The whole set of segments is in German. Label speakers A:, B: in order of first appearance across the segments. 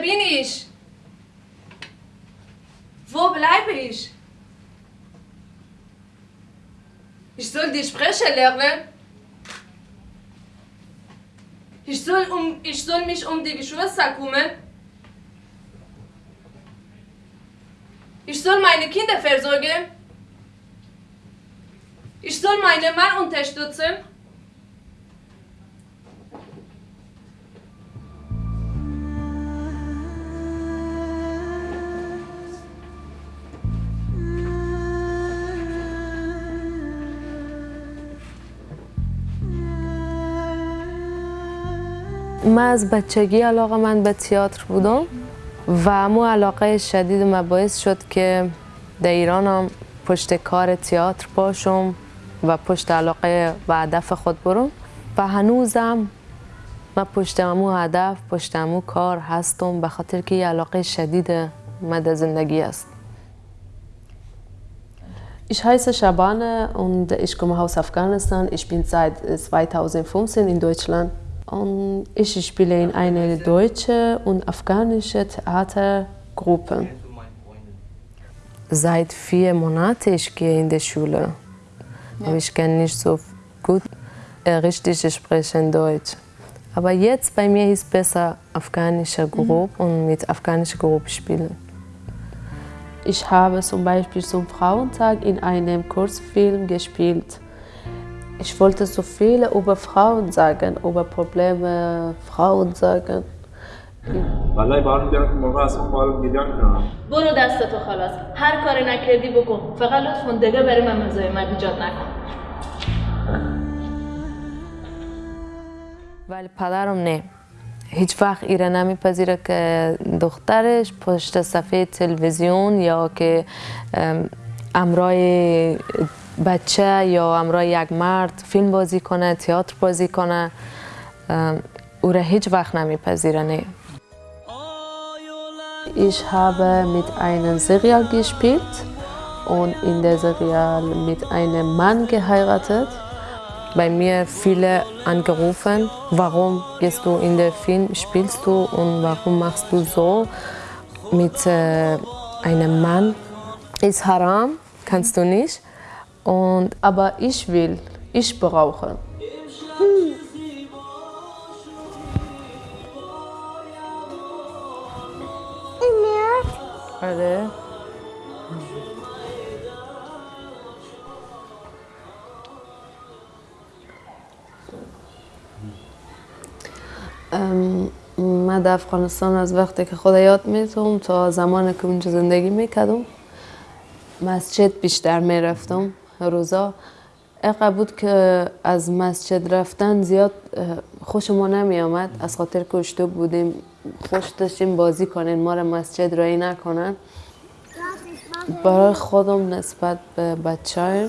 A: bin ich? Wo bleibe ich? Ich soll die Sprache lernen. Ich soll, um, ich soll mich um die Geschwister kümmern. Ich soll meine Kinder versorgen. Ich soll meinen Mann unterstützen.
B: من از بچگی علاقه من به تئاتر بودم و امو علاقه شدید ما باعث شد که در ایران هم پشت کار تئاتر باشم و پشت علاقه و هدف خود برم و هنوزم من پشت امو هدف پشت امو کار هستم به خاطر که یه علاقه شدید من در زندگی است Ich heiße Shabane und ich komme aus Afghanistan. Ich bin seit 2015 in Deutschland. Und ich spiele in einer deutschen und afghanischen Theatergruppe. Seit vier Monaten ich gehe in die Schule. Aber ich kann nicht so gut äh, richtig sprechen Deutsch. Aber jetzt bei mir ist besser afghanische Gruppe und mit afghanischer Gruppe spielen. Ich habe zum Beispiel zum Frauentag in einem Kurzfilm gespielt. Ich wollte so viel über Frauen sagen, über Probleme Frauen sagen.
C: والله بار میدارم که موقع اصلا ما رو میلیون کنم.
A: برو دستتو خلاص. هر کاری نکردی بکن. فقط لطفا دیگه برای من مزاحمت ایجاد نکن.
B: ولی پدرم نه. هیچ وقت ایره نمیپذیره که دخترش پشت صفحه تلویزیون یا که ام، امرای بچه یا امرای یک مرد فیلم بازی کنه تئاتر بازی کنه ام، او را هیچ وقت نمیپذیره نه Ich habe mit einem Serial gespielt und in der Serial mit einem Mann geheiratet. Bei mir viele angerufen, warum gehst du in den Film, spielst du und warum machst du so mit äh, einem Mann? Ist haram, kannst du nicht. Und, aber ich will, ich brauche. آره ام، من در افغانستان از وقتی که خدا یاد می‌تونم تا زمانی که اونجا زندگی می‌کردم مسجد بیشتر می‌رفتم روزا اینقدر بود که از مسجد رفتن زیاد خوش ما نمی آمد از خاطر که اشتو بودیم خوش داشتیم بازی کنین ما را مسجد رایی نکنن. برای خودم نسبت به بچه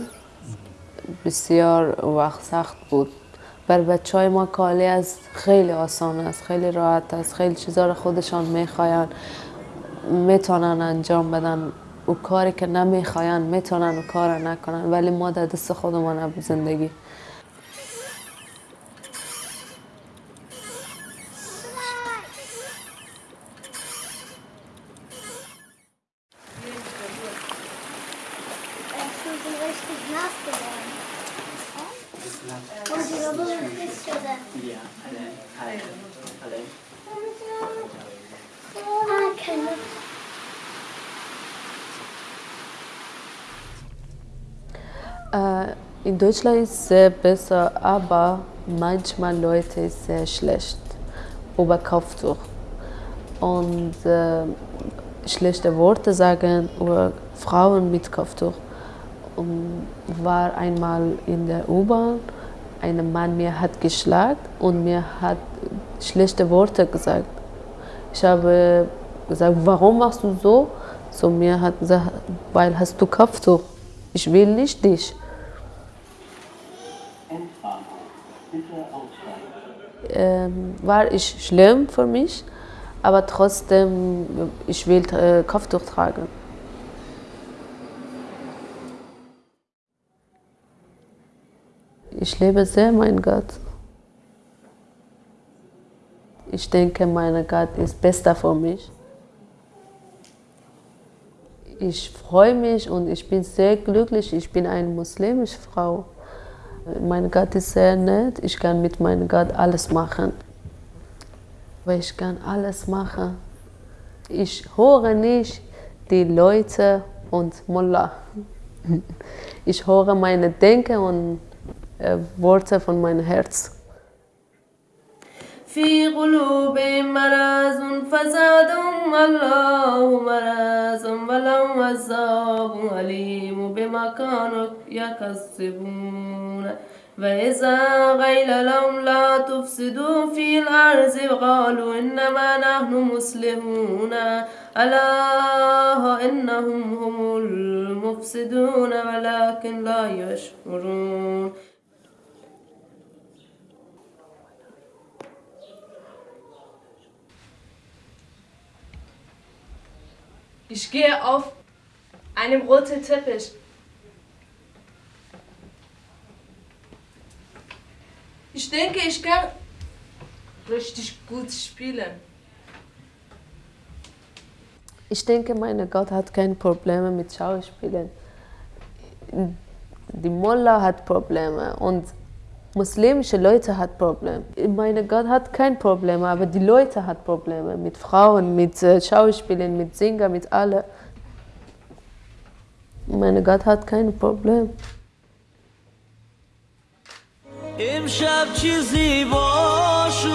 B: بسیار وقت سخت بود. بر بچه های ما کالی از خیلی آسان است خیلی راحت است خیلی چیزا رو خودشان می‌خواین می‌تونن انجام بدن. او کاری که نمی‌خواین می‌تونن و کار نکنن ولی ما در دست خودمان زندگی. Äh, in Deutschland ist es sehr besser, aber manchmal Leute ist sehr schlecht über Kopftuch. Und äh, schlechte Worte sagen über Frauen mit Kopftuch. Und war einmal in der U-Bahn, ein Mann mir hat geschlagen und mir hat schlechte Worte gesagt. Ich habe gesagt, warum machst du so? So mir hat gesagt, weil hast du Kopftuch. Ich will nicht dich. Ähm, war ich schlimm für mich, aber trotzdem, ich will äh, Kopftuch tragen. Ich liebe sehr meinen Gott. Ich denke, mein Gott ist besser für mich. Ich freue mich und ich bin sehr glücklich. Ich bin eine muslimische Frau. Mein Gott ist sehr nett. Ich kann mit meinem Gott alles machen. Weil ich kann alles machen. Ich höre nicht die Leute und Mullah. Ich höre meine Denken und äh, Worte von meinem Herz.
D: في قلوبهم مرض فزادهم الله مرضا ولهم عذاب أليم بما كانوا يكسبون وإذا قيل لهم لا تفسدوا في الأرض قالوا إنما نحن مسلمون ألا إنهم هم المفسدون ولكن لا يشعرون
A: Ich gehe auf einem roten Teppich. Ich denke, ich kann richtig gut spielen.
B: Ich denke, mein Gott hat keine Probleme mit Schauspielen. Die Mullah hat Probleme und muslimische Leute hat Probleme. Mein Gott hat kein Problem, aber die Leute hat Probleme mit Frauen, mit äh, Schauspielen, mit Singen, mit allem. Mein Gott hat kein Problem.
E: امشب چیزی باش